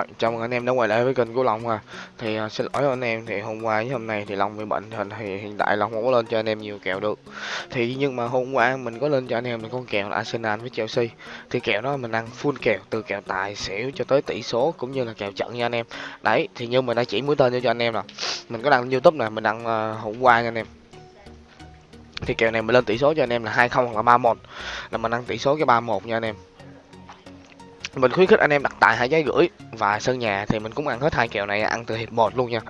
Rồi, chào mừng anh em đã quay lại với kênh của Long à. Thì uh, xin lỗi anh em thì hôm qua với hôm nay thì Long bị bệnh thì, thì hiện tại Long không có lên cho anh em nhiều kèo được. Thì nhưng mà hôm qua mình có lên cho anh em một con kèo là Arsenal với Chelsea. Thì kèo đó mình ăn full kèo từ kèo tài xỉu cho tới tỷ số cũng như là kèo trận nha anh em. Đấy, thì như mình đã chỉ mũi tên cho anh em nè. Mình có đăng YouTube này, mình đăng uh, hôm qua nha anh em. Thì kèo này mình lên tỷ số cho anh em là 20 hoặc là 31 là mình ăn tỷ số cái 31 nha anh em mình khuyến khích anh em đặt tài hai trái gửi và sân nhà thì mình cũng ăn hết hai kèo này ăn từ hiệp 1 luôn nha.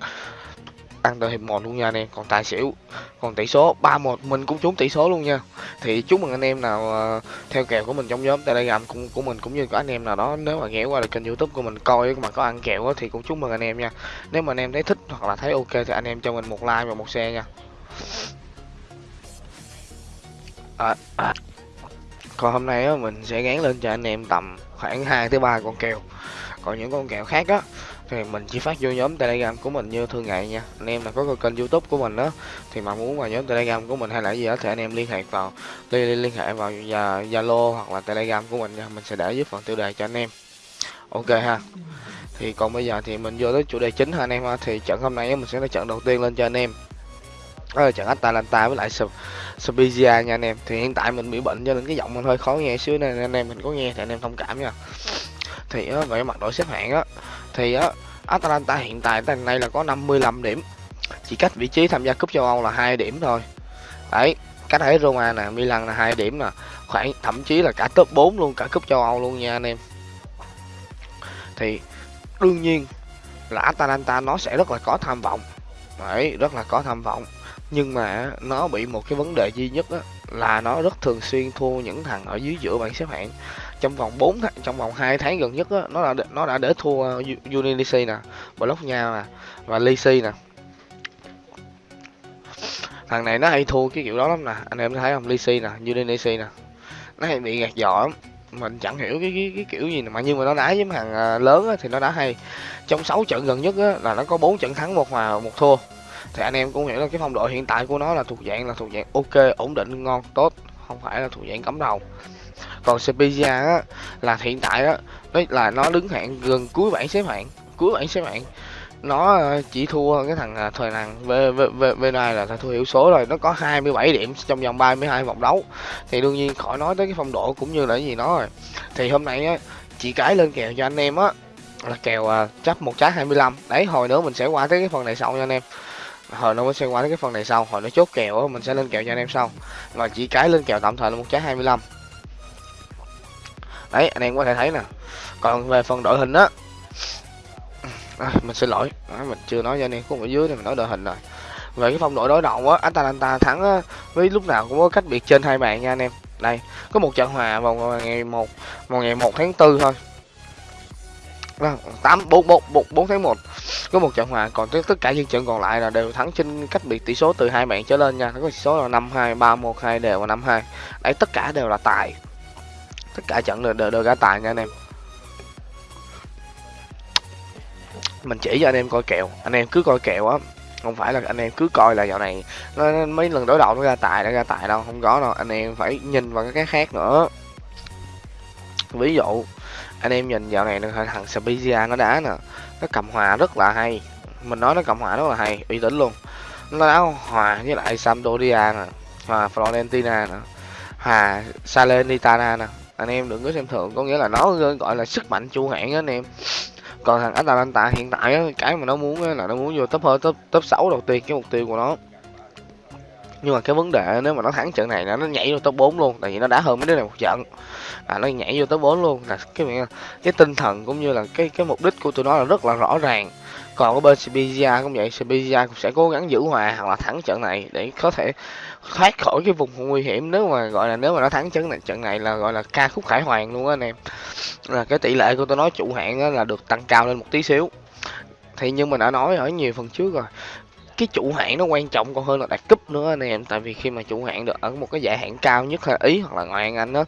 Ăn từ hiệp 1 luôn nha anh em còn tài xỉu còn tỷ số 31 mình cũng trúng tỷ số luôn nha. Thì chúc mừng anh em nào uh, theo kèo của mình trong nhóm telegram cũng của mình cũng như có anh em nào đó nếu mà ghé qua được kênh youtube của mình coi mà có ăn kèo đó, thì cũng chúc mừng anh em nha. Nếu mà anh em thấy thích hoặc là thấy ok thì anh em cho mình một like và một share nha. À, à. còn hôm nay á, mình sẽ gán lên cho anh em tầm khoảng 2 tới 3 con kèo. Còn những con kèo khác á thì mình chỉ phát vô nhóm telegram của mình như thường ngày nha. Anh em là có kênh youtube của mình đó thì mà muốn vào nhóm telegram của mình hay là gì đó thì anh em liên hệ vào liên, liên hệ vào zalo hoặc là telegram của mình nha. Mình sẽ để dưới phần tiêu đề cho anh em. Ok ha. Thì còn bây giờ thì mình vô tới chủ đề chính ha anh em ha. Thì trận hôm nay mình sẽ là trận đầu tiên lên cho anh em đó là trận Atalanta với lại Spezia nha anh em. Thì hiện tại mình bị bệnh cho nên cái giọng mình hơi khó nghe xíu nên anh em mình có nghe thì anh em thông cảm nha. Thì á, về mặt đội xếp hạng á thì á Atalanta hiện tại tại nay là có 55 điểm. Chỉ cách vị trí tham gia cúp châu Âu là hai điểm thôi. Đấy cách thấy Roma nè Milan là hai điểm nè. Khoảng thậm chí là cả top 4 luôn cả cúp châu Âu luôn nha anh em. Thì đương nhiên là Atalanta nó sẽ rất là có tham vọng. Đấy rất là có tham vọng nhưng mà nó bị một cái vấn đề duy nhất đó, là nó rất thường xuyên thua những thằng ở dưới giữa bảng xếp hạng. Trong vòng 4 tháng trong vòng 2 tháng gần nhất đó, nó đã nó đã để thua ờ, uh, Unity nè nha nè và Lisi nè. Thằng này nó hay thua cái kiểu đó lắm nè anh em thấy không? Lisi nè Unity nè. Nó hay bị gạt giỏ mình chẳng hiểu cái cái, cái kiểu gì mà nhưng mà nó đá với thằng ờ, lớn á, thì nó đã hay. Trong 6 trận gần nhất á, là nó có 4 trận thắng một hòa một thua thì anh em cũng hiểu là cái phong độ hiện tại của nó là thuộc dạng là thuộc dạng ok, ổn định, ngon, tốt, không phải là thuộc dạng cấm đầu. Còn Spezia á, là hiện tại á đấy là nó đứng hạng gần cuối bảng xếp hạng, cuối bảng xếp hạng. Nó ờ, chỉ thua cái thằng ờ, thời thằng v này là thua hiệu số rồi, nó có 27 điểm trong vòng 32 vòng đấu. Thì đương nhiên khỏi nói tới cái phong độ cũng như là gì nó rồi. Thì hôm nay á chỉ cái lên kèo cho anh em á, là kèo ờ, chấp một trái 25 đấy, hồi nữa mình sẽ qua tới cái phần này sau nha anh em hồi nó mới sẽ qua cái phần này sau. Hồi nó chốt kèo mình sẽ lên kèo cho anh em sau. Và chỉ cái lên kèo tạm thời là một trái 25 đấy anh em có thể thấy nè. Còn về phần đội hình á à, mình xin lỗi. À, mình chưa nói cho anh em khúc ở dưới thì mình nói đội hình rồi. Về cái phong độ đối đầu á Atalanta thắng á, với lúc nào cũng có cách biệt trên hai bàn nha anh em. Đây có một trận hòa vào ngày một vào ngày một tháng tư thôi tám bốn bốn bốn tháng một có một trận hòa còn tất cả những trận còn lại là đều thắng trên cách biệt tỷ số từ hai bạn trở lên nha. Có tỷ số là năm hai ba một hai đều và năm hai. Đấy tất cả đều là tài. Tất cả trận đều đều, đều ra tài nha anh em. Mình chỉ cho anh em coi kèo. Anh em cứ coi kèo á. Không phải là anh em cứ coi là dạo này nó, mấy lần đối đầu nó ra tài nó ra tài đâu. Không có đâu. Anh em phải nhìn vào cái khác nữa. Ví dụ anh em nhìn dạo này thằng Spezia nó đá nè. Nó cầm hòa rất là hay. Mình nói nó cầm hòa rất là hay, uy tín luôn. Nó đá hòa với lại Sampdoria nè, hòa Florentina nè, hòa Salernitana nè. Anh em đừng có xem thường, có nghĩa là nó gọi là sức mạnh chu hãng á anh em. Còn thằng Atalanta hiện tại cái mà nó muốn là nó muốn vô top hơn top top 6 đầu tiên, cái mục tiêu của nó nhưng mà cái vấn đề, nếu mà nó thắng trận này nó nhảy vô top 4 luôn, tại vì nó đã hơn mấy đứa này một trận. À nó nhảy vô top 4 luôn. Là cái cái tinh thần cũng như là cái cái mục đích của tụi nó là rất là rõ ràng. Còn cái bên Sevilla cũng vậy Sevilla cũng sẽ cố gắng giữ hòa hoặc là thắng trận này để có thể thoát khỏi cái vùng nguy hiểm. Nếu mà, gọi là, nếu mà nó thắng trận này trận này là, gọi là, ca khúc khải hoàn luôn á anh em. Là cái tỷ lệ của tôi nói chủ hạng là được tăng cao lên một tí xíu. Thì như mình đã nói ở nhiều phần trước rồi cái chủ hạng nó quan trọng còn hơn là đạt cúp nữa anh em. Tại vì khi mà chủ hạng được ở một cái giải hạng cao nhất là ý hoặc là ngoại hạng anh đó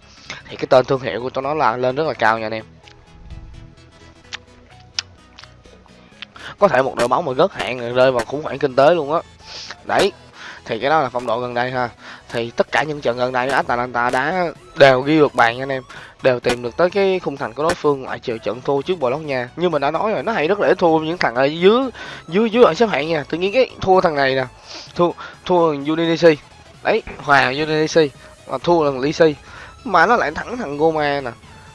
thì cái tên thương hiệu của tôi nó là lên rất là cao nha anh em. Có thể một đội bóng mà rớt hạng rơi vào khủng hoảng kinh tế luôn á. Đấy, thì cái đó là phong độ gần đây ha. Thì tất cả những trận gần đây Atalanta đá đều ghi được bàn anh em đều tìm được tới cái khung thành của đối phương ngoại trừ trận thua trước bò lót nhà như mình đã nói rồi, nó hay rất là ít thua những thằng ở dưới dưới dưới ở xếp hạng nha. Tự nhiên cái thua thằng này nè, thua thua Udinese. Đấy, hòa Udinese mà thua thằng Lisi mà nó lại thắng thằng Goma nè.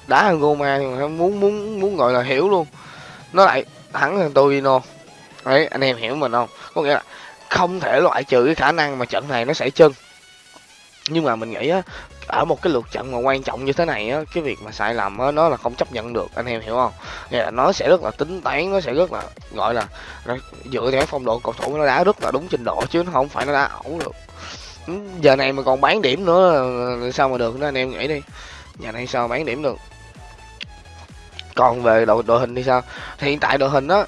Đá thằng Goma muốn muốn muốn gọi là hiểu luôn. Nó lại thắng thằng Torino. Đấy, anh em hiểu mình không? Có nghĩa là không thể loại trừ cái khả năng mà trận này nó sẽ chân. Nhưng mà mình nghĩ á ở một cái lượt trận mà quan trọng như thế này á, cái việc mà sai lầm á, nó là không chấp nhận được, anh em hiểu không? Nghĩa là nó sẽ rất là tính toán, nó sẽ rất là, gọi là dựa theo phong độ cầu thủ nó đá rất là đúng trình độ chứ nó không phải nó đá ẩu được. Ừ, giờ này mà còn bán điểm nữa, sao mà được nữa, anh em nghĩ đi. Nhà này sao bán điểm được? Còn về đội đội hình thì sao? Thì hiện tại đội hình á,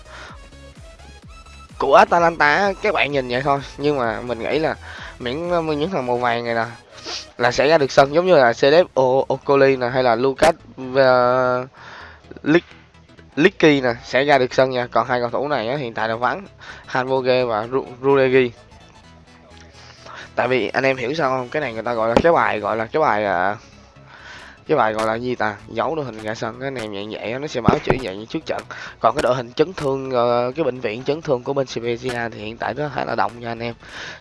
của Atalanta các bạn nhìn vậy thôi, nhưng mà mình nghĩ là miễn những thằng màu vàng này nè là sẽ ra được sân giống như là Celeb Ocoli nè hay là Lucas uh, Licky nè sẽ ra được sân nha. Còn hai cầu thủ này á, hiện tại là vắng Hanvoge và Rudegi tại vì anh em hiểu sao không? Cái này người ta gọi là cái bài gọi là cái bài uh, cái bài gọi là gì ta? Giấu đội hình ra sân cái này nhẹ nhẹ nó sẽ báo chữ vậy như trước trận. Còn cái đội hình chấn thương uh, cái bệnh viện chấn thương của bên Sevilla thì hiện tại nó khá là động nha anh em.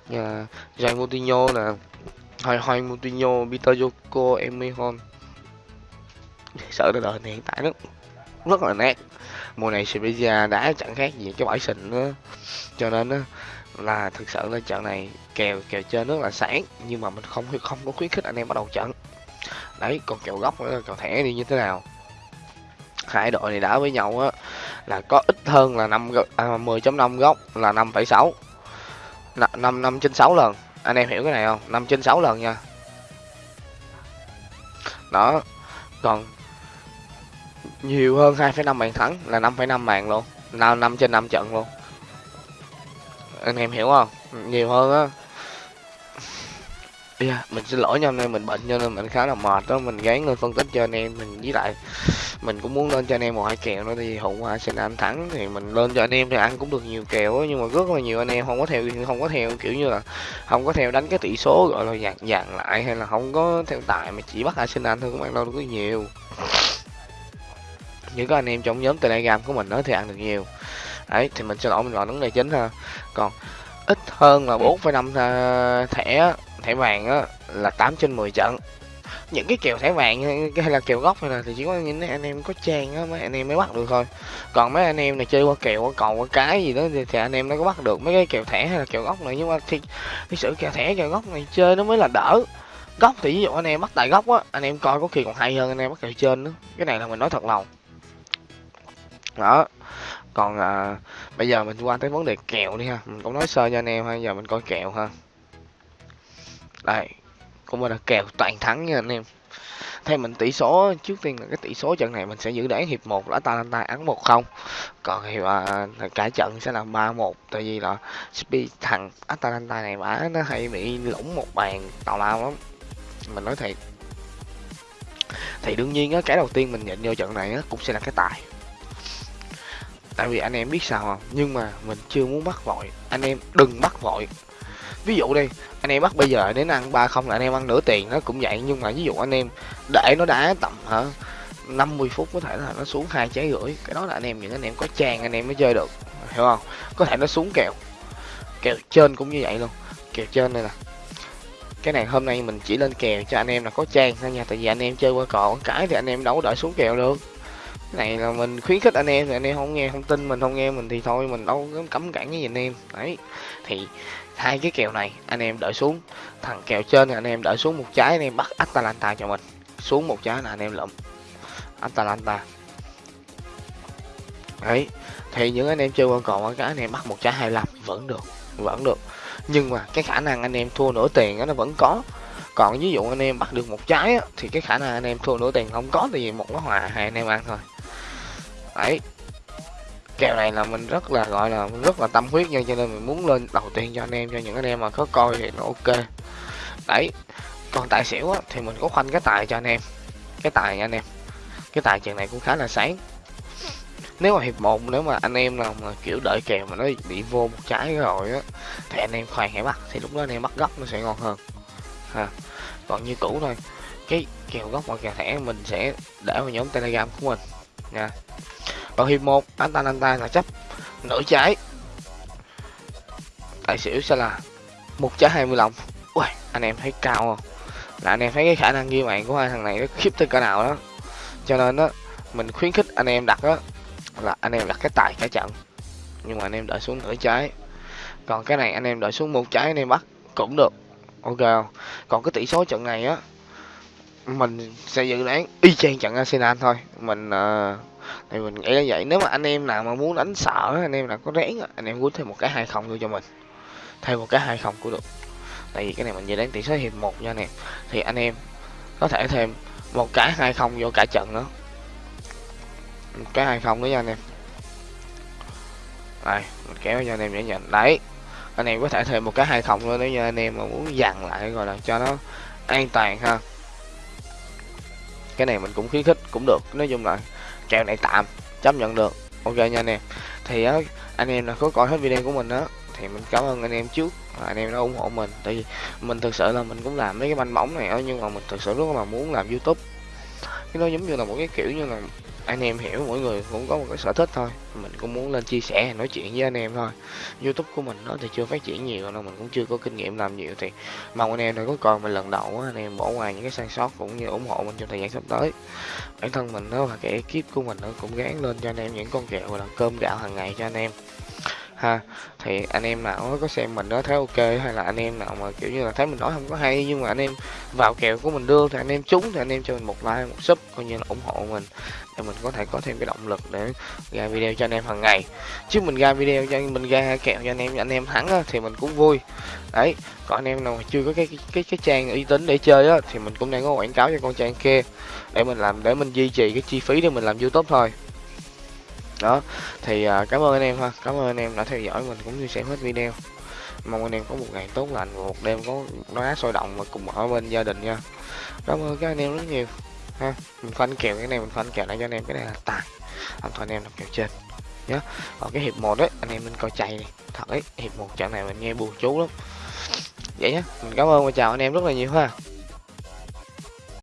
Như Jai Moutinho nè Hoi Hoi Moutinho Peter Yoko Emihon sợ cái đời này hiện tại nó rất là nét mùa này Sevilla đã chẳng khác gì cái bãi sình nữa. Cho nên á là thực sự là trận này kèo kèo chơi rất là sáng nhưng mà mình không không có khuyến khích anh em bắt đầu trận. Đấy còn kèo góc nữa kèo thẻ đi như thế nào? Hai đội này đã với nhau á là có ít hơn là năm à, 10.5 góc là 5,6 năm năm trên 6 lần anh em hiểu cái này không? 5 trên 6 lần nha. Đó. Còn nhiều hơn 2,5 bàn thắng là 5,5 bàn luôn. Nào 5 trên 5 trận luôn. Anh em hiểu không? Nhiều hơn á yeah, mình xin lỗi nha hôm nay mình bệnh cho nên mình khá là mệt đó. Mình gán lên phân tích cho anh em mình với lại mình cũng muốn lên cho anh em một hai kèo nữa thì hôm qua anh thắng thì mình lên cho anh em thì ăn cũng được nhiều kèo đó, nhưng mà rất là nhiều anh em không có theo không có theo kiểu như là không có theo đánh cái tỷ số gọi là dàn dàn lại hay là không có theo tài mà chỉ bắt Arsenal thôi cũng ăn đâu được nhiều. Những có anh em trong nhóm telegram của mình đó thì ăn được nhiều. Đấy thì mình sẽ lỗi mình gọi vấn đề chính ha. Còn ít hơn là 4,5 à, thẻ thẻ vàng á là 8 trên 10 trận. Những cái kèo thẻ vàng hay là kèo gốc hay là thì chỉ có những anh em có trang á mấy anh em mới bắt được thôi. Còn mấy anh em này chơi qua kèo qua cầu qua cái gì đó thì, thì anh em nó có bắt được mấy cái kèo thẻ hay là kèo gốc này. Nhưng mà thì cái sự kèo thẻ kèo gốc này chơi nó mới là đỡ. Góc thì ví dụ anh em bắt tại góc á anh em coi có khi còn hay hơn anh em bắt kèo trên nữa. Cái này là mình nói thật lòng. Đó. Còn à, bây giờ mình qua tới vấn đề kèo đi ha. Mình cũng nói sơ cho anh em ha giờ mình coi kèo ha đây cũng là kèo toàn thắng nha anh em. Theo mình tỷ số trước tiên là cái tỷ số trận này mình sẽ giữ để hiệp 1 là Atalanta ăn 1-0 còn hiệp à, cả trận sẽ là 3-1 tại vì là Spi thằng Atalanta này bả nó hay bị lủng một bàn tào lao lắm. Mình nói thiệt. Thì đương nhiên á cái đầu tiên mình nhận vô trận này á cũng sẽ là cái tài. Tại vì anh em biết sao không? Nhưng mà mình chưa muốn bắt vội. Anh em đừng bắt vội ví dụ đi, anh em bắt bây giờ đến ăn ba không là anh em ăn nửa tiền, nó cũng vậy. Nhưng mà ví dụ anh em để nó đá tầm, hả 50 phút có thể là nó xuống hai trái rưỡi. Cái đó là anh em, những anh em có trang anh em mới chơi được, hiểu không? Có thể nó xuống kèo kèo trên cũng như vậy luôn. Kèo trên đây nè. Cái này hôm nay mình chỉ lên kèo cho anh em là có trang thôi nha, tại vì anh em chơi qua cò cái thì anh em đâu đợi xuống kèo được. Này là mình khuyến khích anh em, thì anh em không nghe không tin, mình không nghe mình thì thôi, mình đâu có cấm cản cái gì anh em. Đấy. Thì hai cái kèo này anh em đợi xuống thằng kèo trên thì anh em đợi xuống một trái anh em bắt Atalanta cho mình xuống một trái là anh em lụm Atalanta đấy thì những anh em chơi quan còn cái anh em bắt một trái 25 vẫn được vẫn được nhưng mà cái khả năng anh em thua nửa tiền đó, nó vẫn có còn ví dụ anh em bắt được một trái á, thì cái khả năng anh em thua nửa tiền không có tại vì một cái hòa hai anh em ăn thôi đấy kèo này là mình rất là gọi là rất là tâm huyết nha cho nên mình muốn lên đầu tiên cho anh em cho những anh em mà có coi thì nó ok. Đấy còn tài xỉu á, thì mình có khoanh cái tài cho anh em cái tài nha anh em. Cái tài chuyện này cũng khá là sáng. Nếu mà hiệp một nếu mà anh em nào mà kiểu đợi kèo mà nó bị vô một trái rồi á thì anh em khoan hãy bắt thì lúc đó anh em bắt gấp nó sẽ ngon hơn. Ha còn như cũ thôi cái kèo gốc và kèo thẻ mình sẽ để vào nhóm telegram của mình nha còn hiệp một anh ta anh ta là chấp nửa trái. Tài xỉu sẽ là một trái hai mươi lòng ui anh em thấy cao không? Là anh em thấy cái khả năng ghi mạng của hai thằng này nó khiếp tới cỡ nào đó. Cho nên đó mình khuyến khích anh em đặt đó là anh em đặt cái tài cả trận. Nhưng mà anh em đợi xuống nửa trái. Còn cái này anh em đợi xuống một trái anh em bắt cũng được. Ok không? Còn cái tỷ số trận này á mình sẽ dự đoán y chang trận Arsenal thôi. Mình uh, thì mình nghĩ là vậy. Nếu mà anh em nào mà muốn đánh sợ anh em nào có rén anh em quýnh thêm một cái hai không thôi cho mình. Thêm một cái hai không cũng được. Tại vì cái này mình về đánh tỷ số hiệp một nha nè. Thì anh em có thể thêm một cái hai không vô cả trận nữa. Một cái hai không nữa nha anh em. Đây, mình kéo cho anh em để nhận. Đấy, anh em có thể thêm một cái hai không nữa nếu như anh em mà muốn dằn lại, gọi là cho nó an toàn ha. Cái này mình cũng khuyến khích cũng được, nói chung là kèo này tạm, chấp nhận được. Ok nha anh em. Thì á, anh em là có coi hết video của mình đó thì mình cảm ơn anh em trước anh em đã ủng hộ mình. Tại vì mình thực sự là mình cũng làm mấy cái banh bóng này đó nhưng mà mình thực sự rất là muốn làm youtube. Cái nó giống như là một cái kiểu như là anh em hiểu, mỗi người cũng có một cái sở thích thôi. Mình cũng muốn lên chia sẻ, nói chuyện với anh em thôi. Youtube của mình nó thì chưa phát triển nhiều đâu mình cũng chưa có kinh nghiệm làm nhiều. Thì mong anh em đừng có coi mình lần đầu anh em bỏ ngoài những cái sai sót cũng như ủng hộ mình trong thời gian sắp tới. Bản thân mình nó và cái ekip của mình nó cũng gán lên cho anh em những con kẹo là cơm gạo hàng ngày cho anh em ha. Thì anh em nào có xem mình đó thấy ok hay là anh em nào mà kiểu như là thấy mình nói không có hay nhưng mà anh em vào kèo của mình đưa thì anh em trúng thì anh em cho mình một like một sub coi như là ủng hộ mình. Để mình có thể có thêm cái động lực để ra video cho anh em hàng ngày. Chứ mình ra video cho mình ra kèo cho anh em anh em thắng á, thì mình cũng vui. Đấy còn anh em nào mà chưa có cái cái cái, cái trang uy tín để chơi á thì mình cũng đang có quảng cáo cho con trang kia để mình làm để mình duy trì cái chi phí để mình làm youtube thôi đó thì uh, cảm ơn anh em ha. Cảm ơn anh em đã theo dõi mình cũng như xem hết video. Mong anh em có một ngày tốt lành và một đêm có đá sôi động và cùng ở bên gia đình nha. Cảm ơn các anh em rất nhiều ha. Mình khoanh kèo cái này mình khoanh kèo lại cho anh em cái này. Là tài. Anh thôi anh em làm kèo trên nhé còn cái hiệp một đấy anh em nên coi chạy này thật ấy hiệp một trận này mình nghe buồn chú lắm. Vậy nhé mình cảm ơn và chào anh em rất là nhiều ha